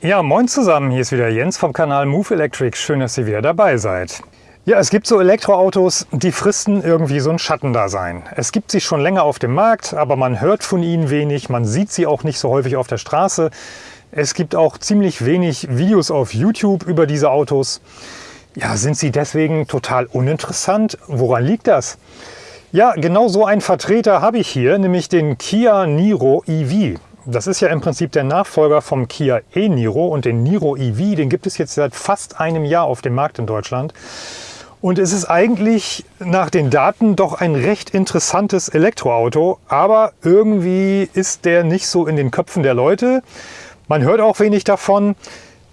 Ja, moin zusammen, hier ist wieder Jens vom Kanal Move Electric. Schön, dass ihr wieder dabei seid. Ja, es gibt so Elektroautos, die fristen irgendwie so ein Schattendasein. Es gibt sie schon länger auf dem Markt, aber man hört von ihnen wenig, man sieht sie auch nicht so häufig auf der Straße. Es gibt auch ziemlich wenig Videos auf YouTube über diese Autos. Ja, sind sie deswegen total uninteressant? Woran liegt das? Ja, genau so einen Vertreter habe ich hier, nämlich den Kia Niro EV. Das ist ja im Prinzip der Nachfolger vom Kia e-Niro und den Niro EV, den gibt es jetzt seit fast einem Jahr auf dem Markt in Deutschland. Und es ist eigentlich nach den Daten doch ein recht interessantes Elektroauto, aber irgendwie ist der nicht so in den Köpfen der Leute. Man hört auch wenig davon.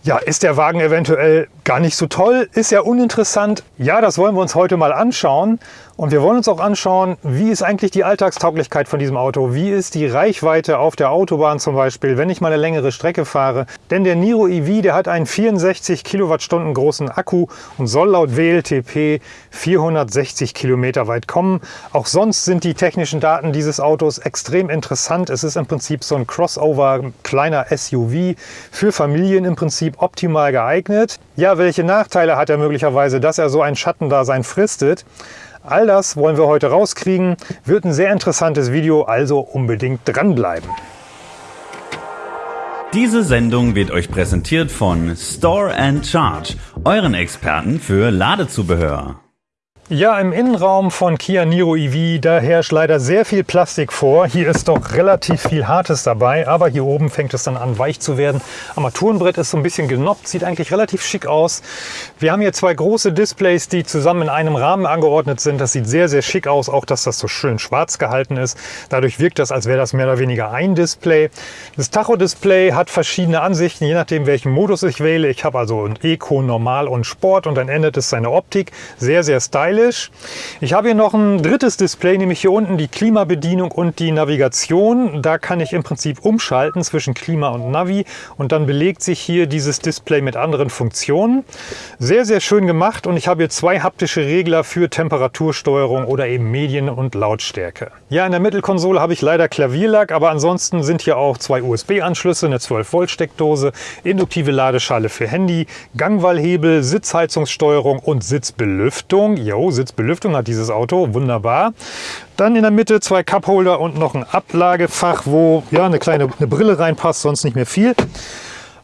Ja, ist der Wagen eventuell gar nicht so toll? Ist er uninteressant? Ja, das wollen wir uns heute mal anschauen. Und wir wollen uns auch anschauen, wie ist eigentlich die Alltagstauglichkeit von diesem Auto? Wie ist die Reichweite auf der Autobahn zum Beispiel, wenn ich mal eine längere Strecke fahre? Denn der Niro EV, der hat einen 64 Kilowattstunden großen Akku und soll laut WLTP 460 Kilometer weit kommen. Auch sonst sind die technischen Daten dieses Autos extrem interessant. Es ist im Prinzip so ein Crossover, kleiner SUV, für Familien im Prinzip optimal geeignet. Ja, welche Nachteile hat er möglicherweise, dass er so ein Schattendasein fristet? All das wollen wir heute rauskriegen. Wird ein sehr interessantes Video, also unbedingt dranbleiben. Diese Sendung wird euch präsentiert von Store and Charge, euren Experten für Ladezubehör. Ja, im Innenraum von Kia Niro EV, da herrscht leider sehr viel Plastik vor. Hier ist doch relativ viel Hartes dabei, aber hier oben fängt es dann an weich zu werden. Armaturenbrett ist so ein bisschen genoppt, sieht eigentlich relativ schick aus. Wir haben hier zwei große Displays, die zusammen in einem Rahmen angeordnet sind. Das sieht sehr, sehr schick aus, auch dass das so schön schwarz gehalten ist. Dadurch wirkt das, als wäre das mehr oder weniger ein Display. Das Tacho-Display hat verschiedene Ansichten, je nachdem welchen Modus ich wähle. Ich habe also ein Eco, Normal und Sport und dann ändert es seine Optik. Sehr, sehr stylisch stylisch. Ich habe hier noch ein drittes Display, nämlich hier unten die Klimabedienung und die Navigation. Da kann ich im Prinzip umschalten zwischen Klima und Navi und dann belegt sich hier dieses Display mit anderen Funktionen. Sehr, sehr schön gemacht und ich habe hier zwei haptische Regler für Temperatursteuerung oder eben Medien und Lautstärke. Ja, in der Mittelkonsole habe ich leider Klavierlack, aber ansonsten sind hier auch zwei USB-Anschlüsse, eine 12-Volt-Steckdose, induktive Ladeschale für Handy, Gangwallhebel, Sitzheizungssteuerung und Sitzbelüftung. Jo, Sitzbelüftung hat dieses Auto, wunderbar. Dann in der Mitte zwei Cupholder und noch ein Ablagefach, wo ja eine kleine eine Brille reinpasst, sonst nicht mehr viel.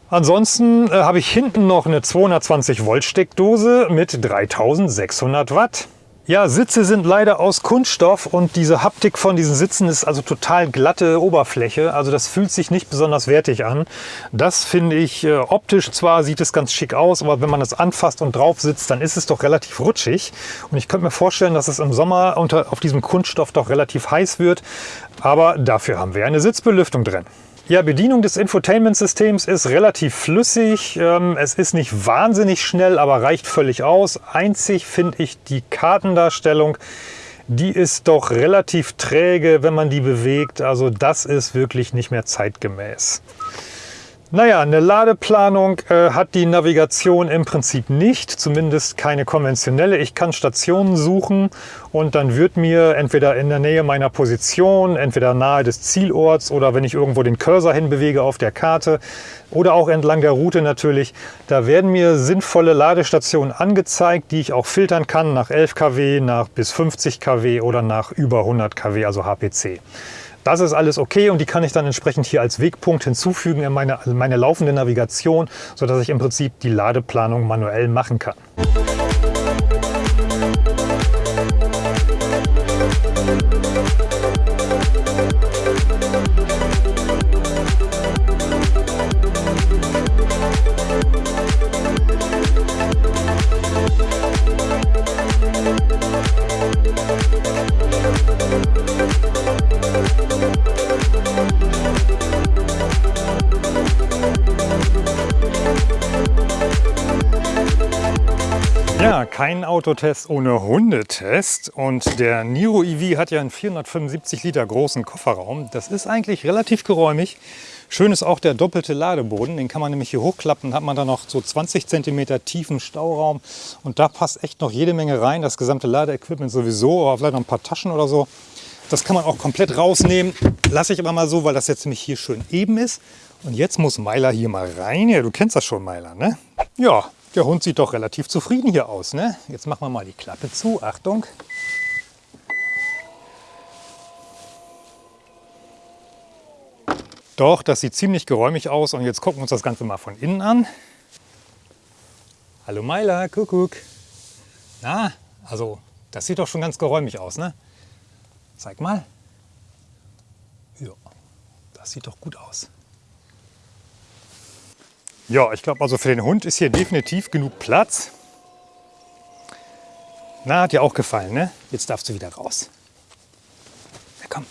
Ansonsten äh, habe ich hinten noch eine 220 Volt Steckdose mit 3600 Watt. Ja, Sitze sind leider aus Kunststoff und diese Haptik von diesen Sitzen ist also total glatte Oberfläche. Also das fühlt sich nicht besonders wertig an. Das finde ich äh, optisch zwar sieht es ganz schick aus, aber wenn man es anfasst und drauf sitzt, dann ist es doch relativ rutschig. Und ich könnte mir vorstellen, dass es im Sommer unter, auf diesem Kunststoff doch relativ heiß wird. Aber dafür haben wir eine Sitzbelüftung drin. Ja, Bedienung des Infotainment-Systems ist relativ flüssig. Ähm, es ist nicht wahnsinnig schnell, aber reicht völlig aus. Einzig finde ich die Kartendarstellung, die ist doch relativ träge, wenn man die bewegt. Also das ist wirklich nicht mehr zeitgemäß. Naja, eine Ladeplanung äh, hat die Navigation im Prinzip nicht, zumindest keine konventionelle. Ich kann Stationen suchen und dann wird mir entweder in der Nähe meiner Position, entweder nahe des Zielorts oder wenn ich irgendwo den Cursor hinbewege auf der Karte oder auch entlang der Route natürlich, da werden mir sinnvolle Ladestationen angezeigt, die ich auch filtern kann nach 11 kW, nach bis 50 kW oder nach über 100 kW, also HPC. Das ist alles okay und die kann ich dann entsprechend hier als Wegpunkt hinzufügen in meine, meine laufende Navigation, sodass ich im Prinzip die Ladeplanung manuell machen kann. Kein Autotest ohne Hundetest. Und der Niro EV hat ja einen 475 Liter großen Kofferraum. Das ist eigentlich relativ geräumig. Schön ist auch der doppelte Ladeboden. Den kann man nämlich hier hochklappen. hat man dann noch so 20 cm tiefen Stauraum. Und da passt echt noch jede Menge rein. Das gesamte Ladeequipment sowieso, aber vielleicht noch ein paar Taschen oder so. Das kann man auch komplett rausnehmen. Lasse ich aber mal so, weil das jetzt nämlich hier schön eben ist. Und jetzt muss Meiler hier mal rein. Ja, du kennst das schon, Meiler, ne? Ja, der Hund sieht doch relativ zufrieden hier aus, ne? Jetzt machen wir mal die Klappe zu. Achtung. Doch, das sieht ziemlich geräumig aus. Und jetzt gucken wir uns das Ganze mal von innen an. Hallo Meiler, Kuckuck. Na, also das sieht doch schon ganz geräumig aus, ne? Zeig mal. Ja, das sieht doch gut aus. Ja, ich glaube also für den Hund ist hier definitiv genug Platz. Na, hat dir auch gefallen, ne? Jetzt darfst du wieder raus. Na komm.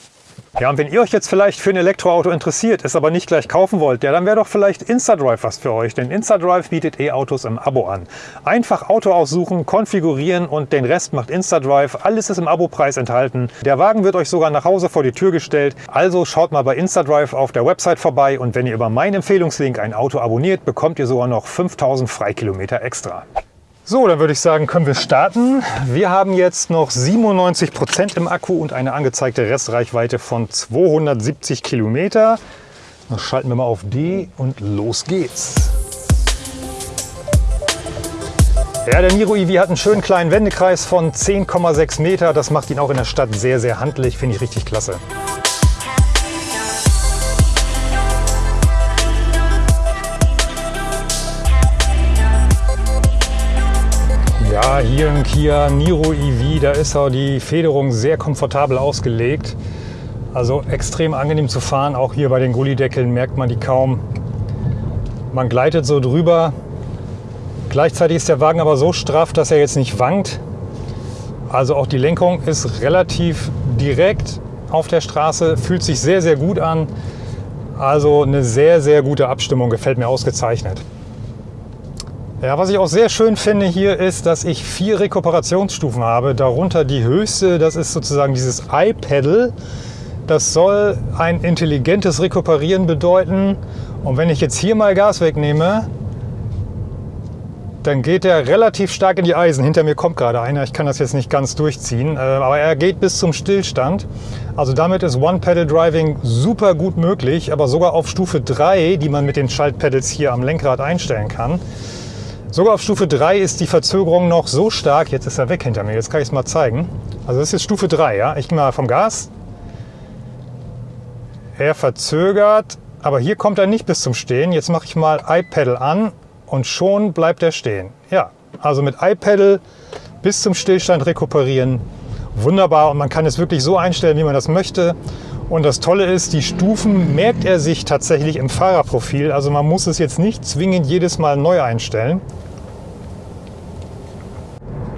Ja, und wenn ihr euch jetzt vielleicht für ein Elektroauto interessiert, es aber nicht gleich kaufen wollt, ja, dann wäre doch vielleicht InstaDrive was für euch. Denn InstaDrive bietet E-Autos im Abo an. Einfach Auto aussuchen, konfigurieren und den Rest macht InstaDrive. Alles ist im Abo-Preis enthalten. Der Wagen wird euch sogar nach Hause vor die Tür gestellt. Also schaut mal bei InstaDrive auf der Website vorbei und wenn ihr über meinen Empfehlungslink ein Auto abonniert, bekommt ihr sogar noch 5000 Freikilometer extra. So, dann würde ich sagen, können wir starten. Wir haben jetzt noch 97 Prozent im Akku und eine angezeigte Restreichweite von 270 Kilometer. Dann schalten wir mal auf D und los geht's. Ja, der Niro EV hat einen schönen kleinen Wendekreis von 10,6 Meter. Das macht ihn auch in der Stadt sehr, sehr handlich. Finde ich richtig klasse. Hier im Kia Niro EV, da ist auch die Federung sehr komfortabel ausgelegt. Also extrem angenehm zu fahren. Auch hier bei den Gullideckeln merkt man die kaum. Man gleitet so drüber. Gleichzeitig ist der Wagen aber so straff, dass er jetzt nicht wankt. Also auch die Lenkung ist relativ direkt auf der Straße, fühlt sich sehr, sehr gut an. Also eine sehr, sehr gute Abstimmung, gefällt mir ausgezeichnet. Ja, was ich auch sehr schön finde hier ist, dass ich vier Rekuperationsstufen habe. Darunter die höchste, das ist sozusagen dieses iPedal. Das soll ein intelligentes Rekuperieren bedeuten. Und wenn ich jetzt hier mal Gas wegnehme, dann geht er relativ stark in die Eisen. Hinter mir kommt gerade einer, ich kann das jetzt nicht ganz durchziehen, äh, aber er geht bis zum Stillstand. Also damit ist One-Pedal-Driving super gut möglich, aber sogar auf Stufe 3, die man mit den Schaltpedals hier am Lenkrad einstellen kann. Sogar auf Stufe 3 ist die Verzögerung noch so stark. Jetzt ist er weg hinter mir. Jetzt kann ich es mal zeigen. Also das ist jetzt Stufe 3. Ja? Ich gehe mal vom Gas. Er verzögert, aber hier kommt er nicht bis zum Stehen. Jetzt mache ich mal iPedal an und schon bleibt er stehen. Ja, also mit iPedal bis zum Stillstand rekuperieren. Wunderbar und man kann es wirklich so einstellen, wie man das möchte. Und das Tolle ist, die Stufen merkt er sich tatsächlich im Fahrerprofil. Also man muss es jetzt nicht zwingend jedes Mal neu einstellen.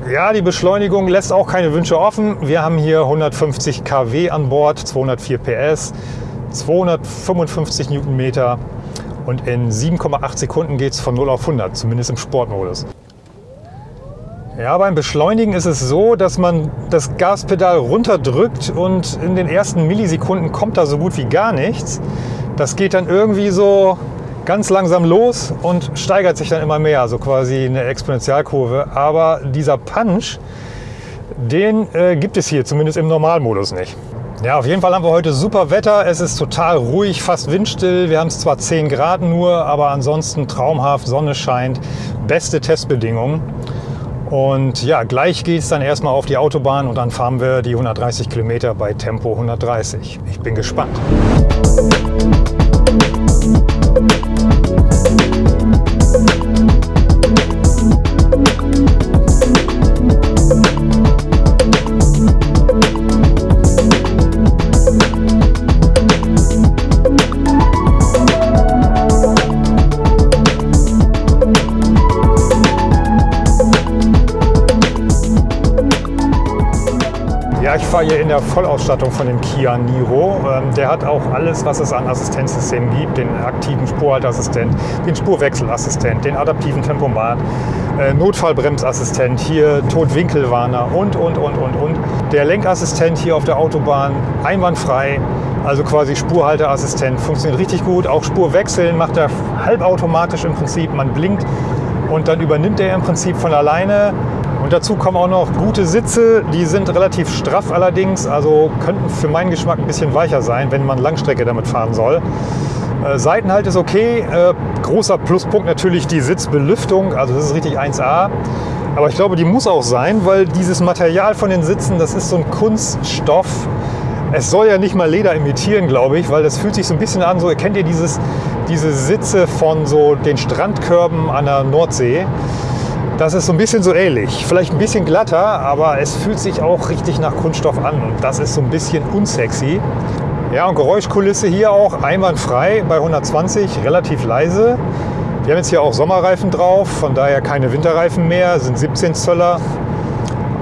Ja, die Beschleunigung lässt auch keine Wünsche offen. Wir haben hier 150 kW an Bord, 204 PS, 255 Newtonmeter und in 7,8 Sekunden geht es von 0 auf 100, zumindest im Sportmodus. Ja, beim Beschleunigen ist es so, dass man das Gaspedal runterdrückt und in den ersten Millisekunden kommt da so gut wie gar nichts. Das geht dann irgendwie so ganz langsam los und steigert sich dann immer mehr, so quasi eine Exponentialkurve. Aber dieser Punch, den äh, gibt es hier zumindest im Normalmodus nicht. Ja, auf jeden Fall haben wir heute super Wetter. Es ist total ruhig, fast windstill. Wir haben es zwar 10 Grad nur, aber ansonsten traumhaft, Sonne scheint, beste Testbedingungen. Und ja, gleich geht es dann erstmal auf die Autobahn und dann fahren wir die 130 Kilometer bei Tempo 130. Ich bin gespannt. Fahre hier in der Vollausstattung von dem Kia Niro. Ähm, der hat auch alles, was es an Assistenzsystemen gibt. Den aktiven Spurhalteassistent, den Spurwechselassistent, den adaptiven Tempomat, äh, Notfallbremsassistent, hier Totwinkelwarner und, und, und, und, und. Der Lenkassistent hier auf der Autobahn einwandfrei. Also quasi Spurhalteassistent funktioniert richtig gut. Auch Spurwechseln macht er halbautomatisch im Prinzip. Man blinkt und dann übernimmt er im Prinzip von alleine und dazu kommen auch noch gute Sitze, die sind relativ straff allerdings, also könnten für meinen Geschmack ein bisschen weicher sein, wenn man Langstrecke damit fahren soll. Äh, Seitenhalt ist okay. Äh, großer Pluspunkt natürlich die Sitzbelüftung. Also das ist richtig 1A. Aber ich glaube, die muss auch sein, weil dieses Material von den Sitzen, das ist so ein Kunststoff. Es soll ja nicht mal Leder imitieren, glaube ich, weil das fühlt sich so ein bisschen an, so kennt ihr dieses, diese Sitze von so den Strandkörben an der Nordsee. Das ist so ein bisschen so ähnlich. Vielleicht ein bisschen glatter, aber es fühlt sich auch richtig nach Kunststoff an und das ist so ein bisschen unsexy. Ja, und Geräuschkulisse hier auch einwandfrei bei 120, relativ leise. Wir haben jetzt hier auch Sommerreifen drauf, von daher keine Winterreifen mehr, sind 17 Zöller.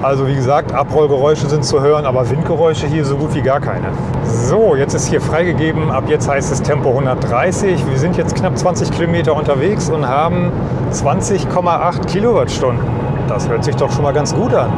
Also wie gesagt, Abrollgeräusche sind zu hören, aber Windgeräusche hier so gut wie gar keine. So, jetzt ist hier freigegeben. Ab jetzt heißt es Tempo 130. Wir sind jetzt knapp 20 Kilometer unterwegs und haben 20,8 Kilowattstunden. Das hört sich doch schon mal ganz gut an.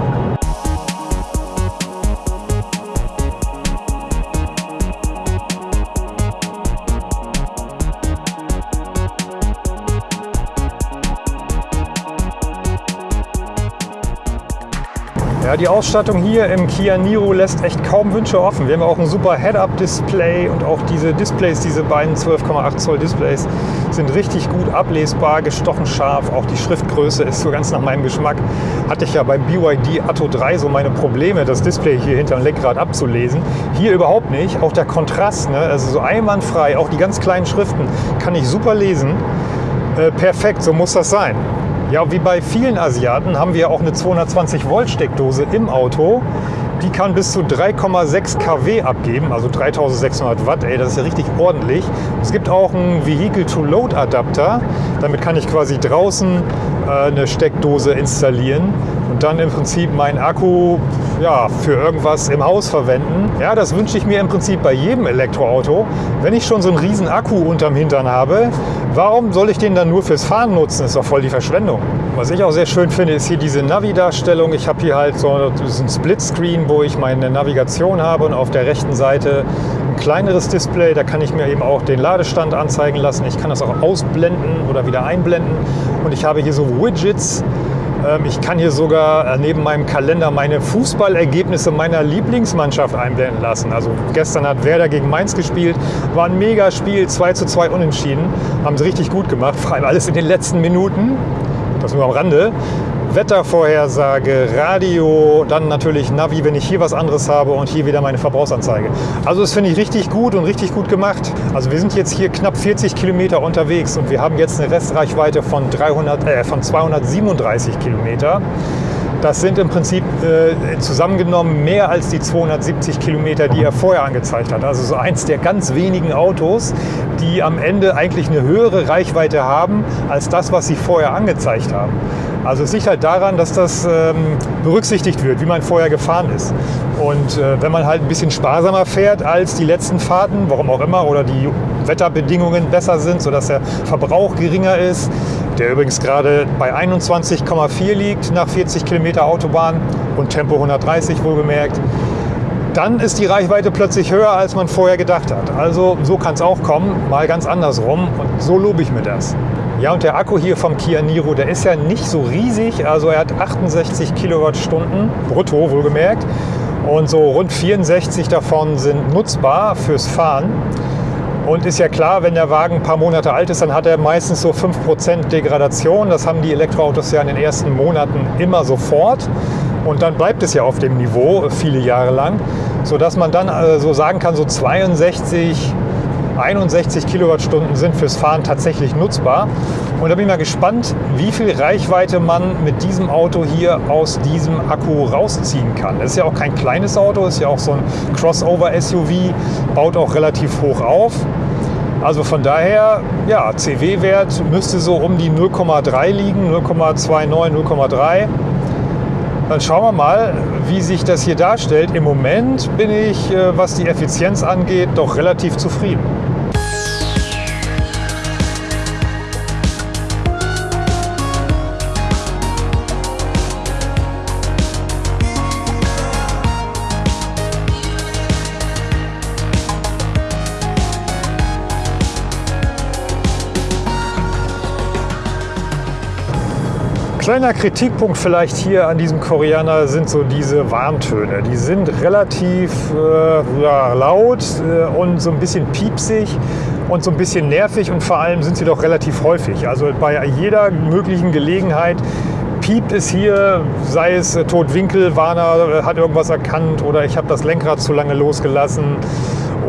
Die Ausstattung hier im Kia Niro lässt echt kaum Wünsche offen. Wir haben auch ein super Head-Up-Display und auch diese Displays, diese beiden 12,8 Zoll Displays, sind richtig gut ablesbar, gestochen scharf. Auch die Schriftgröße ist so ganz nach meinem Geschmack. Hatte ich ja beim BYD Atto 3 so meine Probleme, das Display hier hinter dem Lenkrad abzulesen. Hier überhaupt nicht. Auch der Kontrast, ne? also so einwandfrei, auch die ganz kleinen Schriften kann ich super lesen. Äh, perfekt, so muss das sein. Ja, wie bei vielen Asiaten haben wir auch eine 220 Volt Steckdose im Auto. Die kann bis zu 3,6 kW abgeben, also 3600 Watt. Ey, das ist ja richtig ordentlich. Es gibt auch einen Vehicle-to-Load-Adapter. Damit kann ich quasi draußen äh, eine Steckdose installieren und dann im Prinzip meinen Akku ja, für irgendwas im Haus verwenden. Ja, das wünsche ich mir im Prinzip bei jedem Elektroauto. Wenn ich schon so einen riesen Akku unterm Hintern habe, warum soll ich den dann nur fürs Fahren nutzen? Das ist doch voll die Verschwendung. Was ich auch sehr schön finde, ist hier diese Navi-Darstellung. Ich habe hier halt so einen Splitscreen, wo ich meine Navigation habe und auf der rechten Seite ein kleineres Display. Da kann ich mir eben auch den Ladestand anzeigen lassen. Ich kann das auch ausblenden oder wieder einblenden. Und ich habe hier so Widgets, ich kann hier sogar äh, neben meinem Kalender meine Fußballergebnisse meiner Lieblingsmannschaft einblenden lassen. Also gestern hat Werder gegen Mainz gespielt, war ein mega Spiel, 2 zu 2 unentschieden. Haben sie richtig gut gemacht, vor allem alles in den letzten Minuten. Das nur am Rande. Wettervorhersage, Radio, dann natürlich Navi, wenn ich hier was anderes habe und hier wieder meine Verbrauchsanzeige. Also das finde ich richtig gut und richtig gut gemacht. Also wir sind jetzt hier knapp 40 Kilometer unterwegs und wir haben jetzt eine Restreichweite von, 300, äh, von 237 Kilometer. Das sind im Prinzip äh, zusammengenommen mehr als die 270 Kilometer, die er vorher angezeigt hat. Also so eins der ganz wenigen Autos, die am Ende eigentlich eine höhere Reichweite haben als das, was sie vorher angezeigt haben. Also es liegt halt daran, dass das ähm, berücksichtigt wird, wie man vorher gefahren ist. Und äh, wenn man halt ein bisschen sparsamer fährt als die letzten Fahrten, warum auch immer, oder die Wetterbedingungen besser sind, sodass der Verbrauch geringer ist, der übrigens gerade bei 21,4 liegt nach 40 Kilometer Autobahn und Tempo 130 wohlgemerkt, dann ist die Reichweite plötzlich höher, als man vorher gedacht hat. Also so kann es auch kommen, mal ganz andersrum und so lobe ich mir das. Ja, und der Akku hier vom Kia Niro, der ist ja nicht so riesig. Also er hat 68 Kilowattstunden brutto wohlgemerkt. Und so rund 64 davon sind nutzbar fürs Fahren. Und ist ja klar, wenn der Wagen ein paar Monate alt ist, dann hat er meistens so 5% Degradation. Das haben die Elektroautos ja in den ersten Monaten immer sofort. Und dann bleibt es ja auf dem Niveau viele Jahre lang, sodass man dann äh, so sagen kann, so 62 61 Kilowattstunden sind fürs Fahren tatsächlich nutzbar. Und da bin ich mal gespannt, wie viel Reichweite man mit diesem Auto hier aus diesem Akku rausziehen kann. Das ist ja auch kein kleines Auto, ist ja auch so ein Crossover-SUV, baut auch relativ hoch auf. Also von daher, ja, CW-Wert müsste so um die 0,3 liegen, 0,29, 0,3. Dann schauen wir mal, wie sich das hier darstellt. Im Moment bin ich, äh, was die Effizienz angeht, doch relativ zufrieden. Kleiner Kritikpunkt vielleicht hier an diesem Koreaner sind so diese Warntöne. Die sind relativ äh, ja, laut äh, und so ein bisschen piepsig. und so ein bisschen nervig und vor allem sind sie doch relativ häufig. Also bei jeder möglichen Gelegenheit piept es hier, sei es äh, Totwinkel, Warner äh, hat irgendwas erkannt oder ich habe das Lenkrad zu lange losgelassen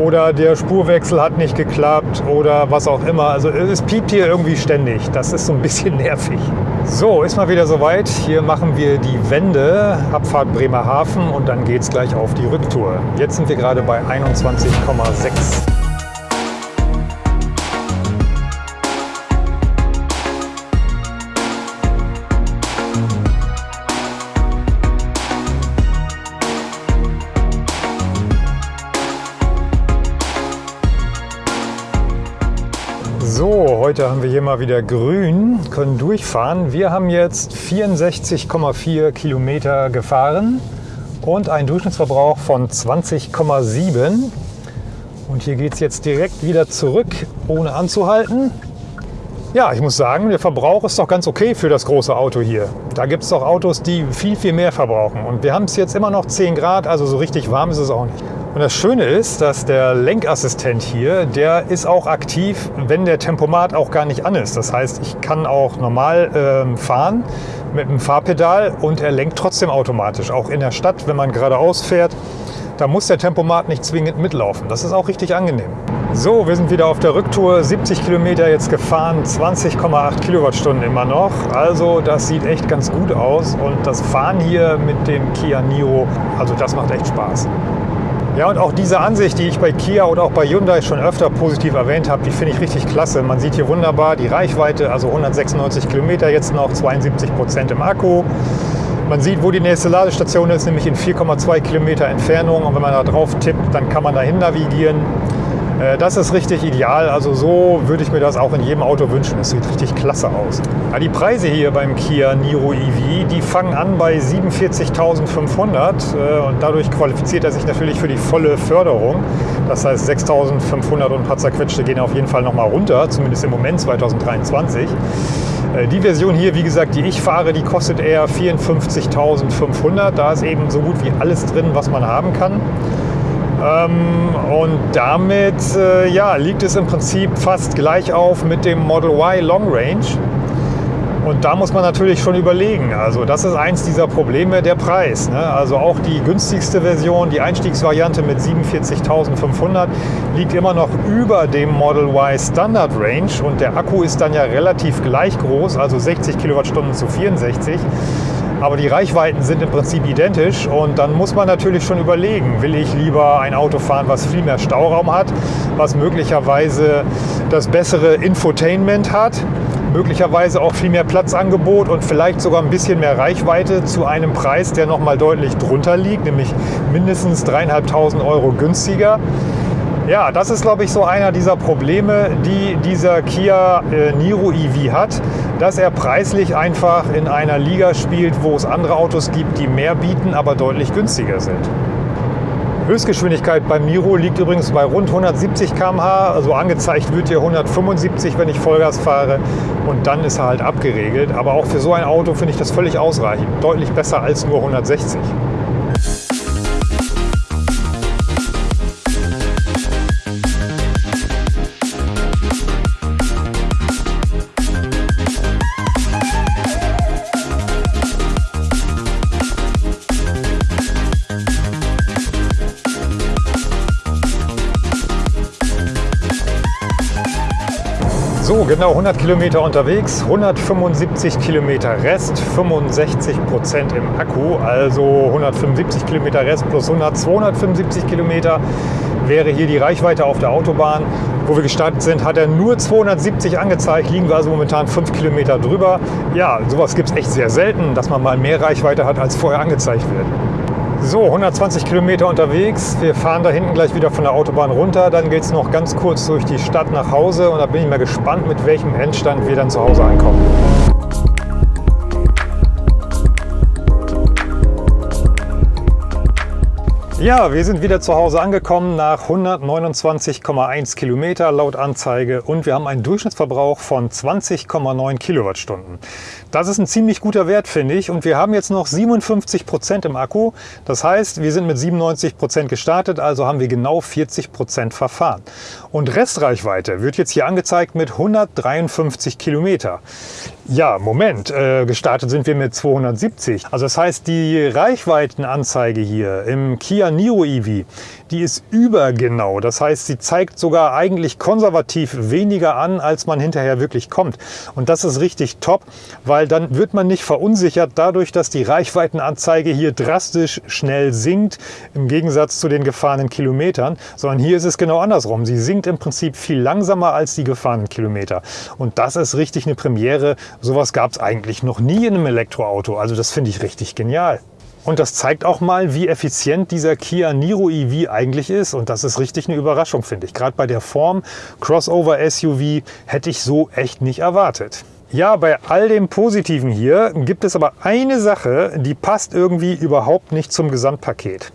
oder der Spurwechsel hat nicht geklappt oder was auch immer. Also es piept hier irgendwie ständig. Das ist so ein bisschen nervig. So, ist mal wieder soweit. Hier machen wir die Wende, Abfahrt Bremerhaven und dann geht es gleich auf die Rücktour. Jetzt sind wir gerade bei 21,6. Heute haben wir hier mal wieder grün, können durchfahren. Wir haben jetzt 64,4 Kilometer gefahren und einen Durchschnittsverbrauch von 20,7. Und hier geht es jetzt direkt wieder zurück, ohne anzuhalten. Ja, ich muss sagen, der Verbrauch ist doch ganz okay für das große Auto hier. Da gibt es doch Autos, die viel, viel mehr verbrauchen. Und wir haben es jetzt immer noch 10 Grad, also so richtig warm ist es auch nicht. Und das Schöne ist, dass der Lenkassistent hier, der ist auch aktiv, wenn der Tempomat auch gar nicht an ist. Das heißt, ich kann auch normal ähm, fahren mit dem Fahrpedal und er lenkt trotzdem automatisch. Auch in der Stadt, wenn man geradeaus fährt, da muss der Tempomat nicht zwingend mitlaufen. Das ist auch richtig angenehm. So, wir sind wieder auf der Rücktour. 70 Kilometer jetzt gefahren, 20,8 Kilowattstunden immer noch. Also das sieht echt ganz gut aus. Und das Fahren hier mit dem Kia Niro, also das macht echt Spaß. Ja, und auch diese Ansicht, die ich bei Kia oder auch bei Hyundai schon öfter positiv erwähnt habe, die finde ich richtig klasse. Man sieht hier wunderbar die Reichweite, also 196 Kilometer, jetzt noch 72 Prozent im Akku. Man sieht, wo die nächste Ladestation ist, nämlich in 4,2 Kilometer Entfernung. Und wenn man da drauf tippt, dann kann man dahin navigieren. Äh, das ist richtig ideal. Also so würde ich mir das auch in jedem Auto wünschen. Es sieht richtig klasse aus. Ja, die Preise hier beim Kia Niro EV, die fangen an bei 47.500 äh, und dadurch qualifiziert er sich natürlich für die volle Förderung. Das heißt 6.500 und ein paar zerquetschte gehen auf jeden Fall nochmal runter, zumindest im Moment 2023. Äh, die Version hier, wie gesagt, die ich fahre, die kostet eher 54.500. Da ist eben so gut wie alles drin, was man haben kann. Ähm, und damit äh, ja, liegt es im Prinzip fast gleich auf mit dem Model Y Long Range. Und da muss man natürlich schon überlegen. Also das ist eins dieser Probleme, der Preis. Ne? Also auch die günstigste Version, die Einstiegsvariante mit 47.500 liegt immer noch über dem Model Y Standard Range und der Akku ist dann ja relativ gleich groß, also 60 Kilowattstunden zu 64. Aber die Reichweiten sind im Prinzip identisch und dann muss man natürlich schon überlegen, will ich lieber ein Auto fahren, was viel mehr Stauraum hat, was möglicherweise das bessere Infotainment hat, möglicherweise auch viel mehr Platzangebot und vielleicht sogar ein bisschen mehr Reichweite zu einem Preis, der nochmal deutlich drunter liegt, nämlich mindestens 3.500 Euro günstiger. Ja, das ist, glaube ich, so einer dieser Probleme, die dieser Kia äh, Niro EV hat, dass er preislich einfach in einer Liga spielt, wo es andere Autos gibt, die mehr bieten, aber deutlich günstiger sind. Höchstgeschwindigkeit beim Niro liegt übrigens bei rund 170 km/h. Also angezeigt wird hier 175, wenn ich Vollgas fahre. Und dann ist er halt abgeregelt. Aber auch für so ein Auto finde ich das völlig ausreichend. Deutlich besser als nur 160. genau 100 Kilometer unterwegs, 175 Kilometer Rest, 65 Prozent im Akku, also 175 Kilometer Rest plus 100, 275 Kilometer wäre hier die Reichweite auf der Autobahn. Wo wir gestartet sind, hat er nur 270 angezeigt, liegen wir also momentan 5 Kilometer drüber. Ja, sowas gibt es echt sehr selten, dass man mal mehr Reichweite hat, als vorher angezeigt wird. So, 120 Kilometer unterwegs. Wir fahren da hinten gleich wieder von der Autobahn runter. Dann geht es noch ganz kurz durch die Stadt nach Hause und da bin ich mal gespannt, mit welchem Endstand wir dann zu Hause ankommen. Ja, wir sind wieder zu Hause angekommen nach 129,1 Kilometer laut Anzeige und wir haben einen Durchschnittsverbrauch von 20,9 Kilowattstunden. Das ist ein ziemlich guter Wert, finde ich. Und wir haben jetzt noch 57 Prozent im Akku. Das heißt, wir sind mit 97 Prozent gestartet, also haben wir genau 40 Prozent verfahren. Und Restreichweite wird jetzt hier angezeigt mit 153 Kilometer. Ja, Moment, äh, gestartet sind wir mit 270. Also das heißt, die Reichweitenanzeige hier im Kia Niro EV, die ist übergenau. Das heißt, sie zeigt sogar eigentlich konservativ weniger an, als man hinterher wirklich kommt. Und das ist richtig top, weil dann wird man nicht verunsichert dadurch, dass die Reichweitenanzeige hier drastisch schnell sinkt, im Gegensatz zu den gefahrenen Kilometern, sondern hier ist es genau andersrum. Sie sinkt im Prinzip viel langsamer als die gefahrenen Kilometer. Und das ist richtig eine Premiere. Sowas gab es eigentlich noch nie in einem Elektroauto. Also das finde ich richtig genial. Und das zeigt auch mal, wie effizient dieser Kia Niro EV eigentlich ist. Und das ist richtig eine Überraschung, finde ich. Gerade bei der Form Crossover SUV hätte ich so echt nicht erwartet. Ja, bei all dem Positiven hier gibt es aber eine Sache, die passt irgendwie überhaupt nicht zum Gesamtpaket.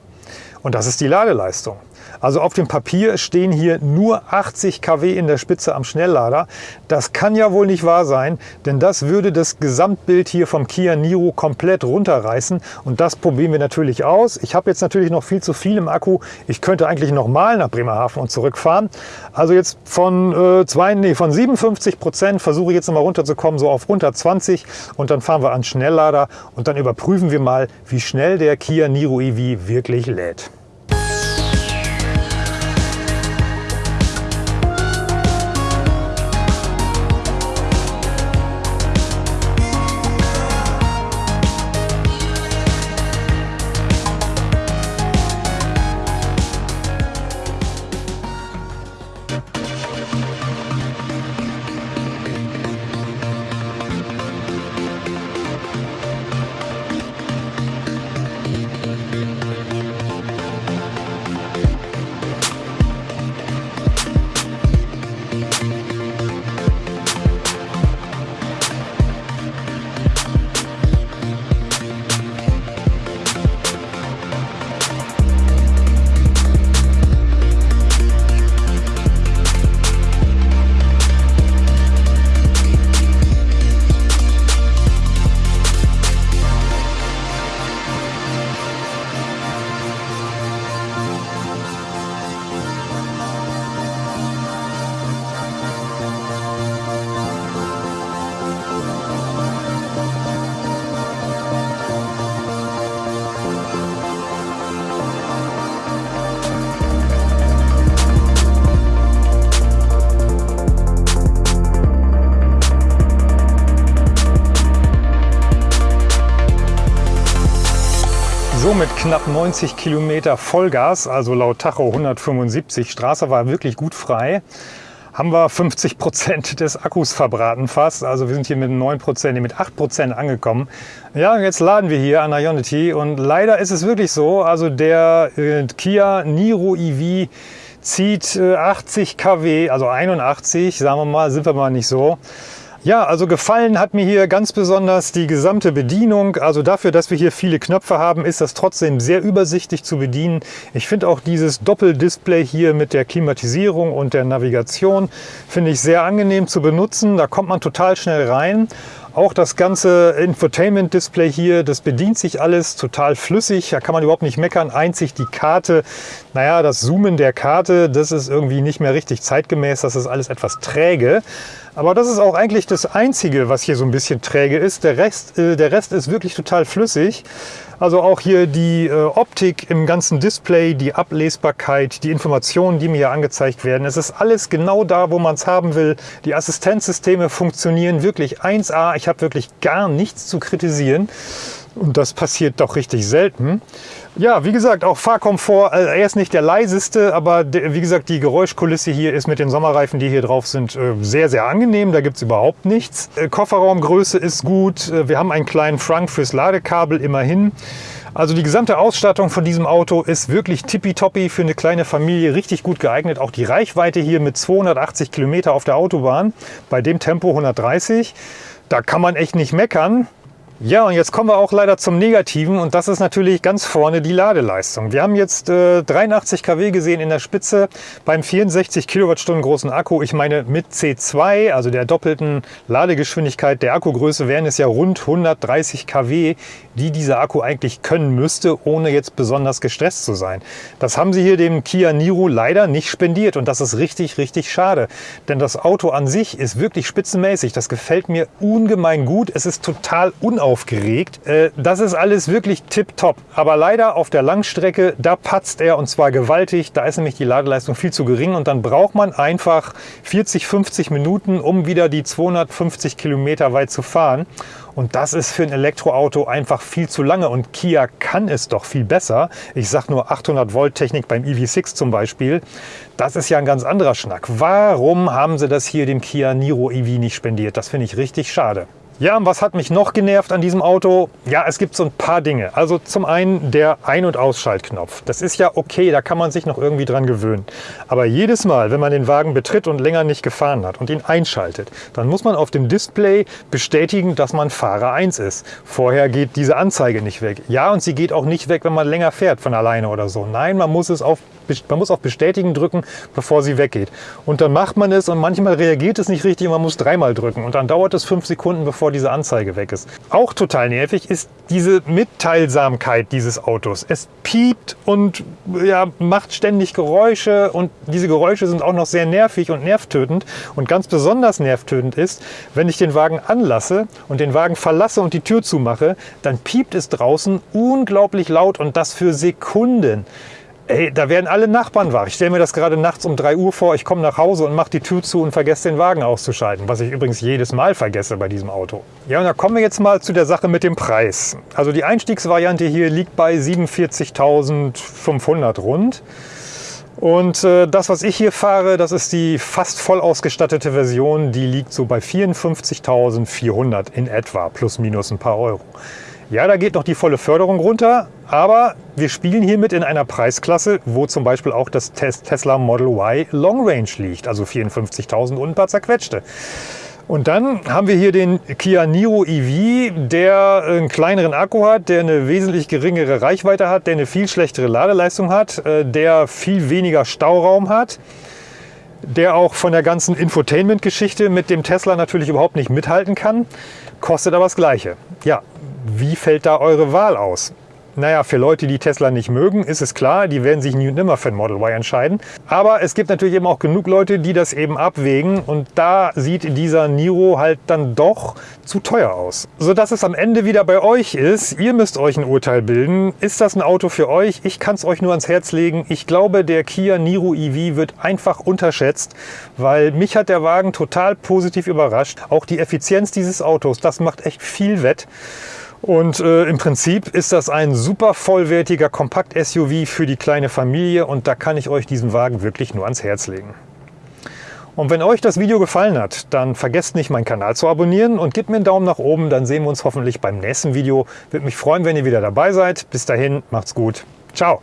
Und das ist die Ladeleistung. Also auf dem Papier stehen hier nur 80 kW in der Spitze am Schnelllader. Das kann ja wohl nicht wahr sein, denn das würde das Gesamtbild hier vom Kia Niro komplett runterreißen. Und das probieren wir natürlich aus. Ich habe jetzt natürlich noch viel zu viel im Akku. Ich könnte eigentlich nochmal nach Bremerhaven und zurückfahren. Also jetzt von, äh, zwei, nee, von 57 Prozent versuche ich jetzt nochmal runterzukommen, so auf unter 20. Und dann fahren wir an Schnelllader und dann überprüfen wir mal, wie schnell der Kia Niro EV wirklich lädt. 90 Kilometer Vollgas, also laut Tacho 175, Straße war wirklich gut frei, haben wir 50 Prozent des Akkus verbraten fast. Also wir sind hier mit 9 Prozent, mit 8 Prozent angekommen. Ja, jetzt laden wir hier an Ionity und leider ist es wirklich so, also der äh, Kia Niro EV zieht äh, 80 kW, also 81, sagen wir mal, sind wir mal nicht so. Ja, also gefallen hat mir hier ganz besonders die gesamte Bedienung. Also dafür, dass wir hier viele Knöpfe haben, ist das trotzdem sehr übersichtlich zu bedienen. Ich finde auch dieses Doppeldisplay hier mit der Klimatisierung und der Navigation, finde ich sehr angenehm zu benutzen. Da kommt man total schnell rein. Auch das ganze Infotainment-Display hier, das bedient sich alles total flüssig. Da kann man überhaupt nicht meckern. Einzig die Karte, naja, das Zoomen der Karte, das ist irgendwie nicht mehr richtig zeitgemäß. Das ist alles etwas träge. Aber das ist auch eigentlich das Einzige, was hier so ein bisschen träge ist. Der Rest, äh, der Rest ist wirklich total flüssig. Also auch hier die äh, Optik im ganzen Display, die Ablesbarkeit, die Informationen, die mir hier angezeigt werden. Es ist alles genau da, wo man es haben will. Die Assistenzsysteme funktionieren wirklich 1A. Ich habe wirklich gar nichts zu kritisieren. Und das passiert doch richtig selten. Ja, wie gesagt, auch Fahrkomfort, also er ist nicht der leiseste, aber wie gesagt, die Geräuschkulisse hier ist mit den Sommerreifen, die hier drauf sind, äh, sehr, sehr angenehm. Da gibt es überhaupt nichts. Äh, Kofferraumgröße ist gut. Äh, wir haben einen kleinen Frank fürs Ladekabel immerhin. Also die gesamte Ausstattung von diesem Auto ist wirklich tippitoppi für eine kleine Familie, richtig gut geeignet. Auch die Reichweite hier mit 280 Kilometer auf der Autobahn, bei dem Tempo 130. Da kann man echt nicht meckern. Ja, und jetzt kommen wir auch leider zum Negativen und das ist natürlich ganz vorne die Ladeleistung. Wir haben jetzt äh, 83 kW gesehen in der Spitze beim 64 Kilowattstunden großen Akku. Ich meine mit C2, also der doppelten Ladegeschwindigkeit der Akkugröße, wären es ja rund 130 kW, die dieser Akku eigentlich können müsste, ohne jetzt besonders gestresst zu sein. Das haben sie hier dem Kia Niro leider nicht spendiert und das ist richtig, richtig schade. Denn das Auto an sich ist wirklich spitzenmäßig. Das gefällt mir ungemein gut. Es ist total unaufgeregt aufgeregt. Äh, das ist alles wirklich tipptopp. Aber leider auf der Langstrecke, da patzt er und zwar gewaltig. Da ist nämlich die Ladeleistung viel zu gering und dann braucht man einfach 40, 50 Minuten, um wieder die 250 Kilometer weit zu fahren. Und das ist für ein Elektroauto einfach viel zu lange und Kia kann es doch viel besser. Ich sage nur 800 Volt Technik beim EV6 zum Beispiel. Das ist ja ein ganz anderer Schnack. Warum haben sie das hier dem Kia Niro EV nicht spendiert? Das finde ich richtig schade. Ja, und was hat mich noch genervt an diesem Auto? Ja, es gibt so ein paar Dinge. Also zum einen der Ein- und Ausschaltknopf. Das ist ja okay, da kann man sich noch irgendwie dran gewöhnen. Aber jedes Mal, wenn man den Wagen betritt und länger nicht gefahren hat und ihn einschaltet, dann muss man auf dem Display bestätigen, dass man Fahrer 1 ist. Vorher geht diese Anzeige nicht weg. Ja, und sie geht auch nicht weg, wenn man länger fährt von alleine oder so. Nein, man muss es auf man muss auf Bestätigen drücken, bevor sie weggeht. Und dann macht man es und manchmal reagiert es nicht richtig und man muss dreimal drücken. Und dann dauert es fünf Sekunden, bevor diese Anzeige weg ist. Auch total nervig ist diese Mitteilsamkeit dieses Autos. Es piept und ja, macht ständig Geräusche und diese Geräusche sind auch noch sehr nervig und nervtötend. Und ganz besonders nervtötend ist, wenn ich den Wagen anlasse und den Wagen verlasse und die Tür zumache, dann piept es draußen unglaublich laut und das für Sekunden. Ey, da werden alle Nachbarn wach. Ich stelle mir das gerade nachts um 3 Uhr vor. Ich komme nach Hause und mache die Tür zu und vergesse den Wagen auszuschalten, was ich übrigens jedes Mal vergesse bei diesem Auto. Ja, und da kommen wir jetzt mal zu der Sache mit dem Preis. Also die Einstiegsvariante hier liegt bei 47.500 rund. Und äh, das, was ich hier fahre, das ist die fast voll ausgestattete Version. Die liegt so bei 54.400 in etwa, plus minus ein paar Euro. Ja, da geht noch die volle Förderung runter, aber wir spielen hiermit in einer Preisklasse, wo zum Beispiel auch das Tesla Model Y Long Range liegt, also 54.000 und ein paar zerquetschte. Und dann haben wir hier den Kia Niro EV, der einen kleineren Akku hat, der eine wesentlich geringere Reichweite hat, der eine viel schlechtere Ladeleistung hat, äh, der viel weniger Stauraum hat, der auch von der ganzen Infotainment-Geschichte mit dem Tesla natürlich überhaupt nicht mithalten kann, kostet aber das Gleiche. Ja, wie fällt da eure Wahl aus? Naja, für Leute, die Tesla nicht mögen, ist es klar, die werden sich nie und nimmer für ein Model Y entscheiden. Aber es gibt natürlich eben auch genug Leute, die das eben abwägen und da sieht dieser Niro halt dann doch zu teuer aus. Sodass es am Ende wieder bei euch ist. Ihr müsst euch ein Urteil bilden. Ist das ein Auto für euch? Ich kann es euch nur ans Herz legen. Ich glaube, der Kia Niro EV wird einfach unterschätzt, weil mich hat der Wagen total positiv überrascht. Auch die Effizienz dieses Autos, das macht echt viel wett. Und äh, im Prinzip ist das ein super vollwertiger Kompakt-SUV für die kleine Familie und da kann ich euch diesen Wagen wirklich nur ans Herz legen. Und wenn euch das Video gefallen hat, dann vergesst nicht, meinen Kanal zu abonnieren und gebt mir einen Daumen nach oben, dann sehen wir uns hoffentlich beim nächsten Video. Würde mich freuen, wenn ihr wieder dabei seid. Bis dahin, macht's gut. Ciao.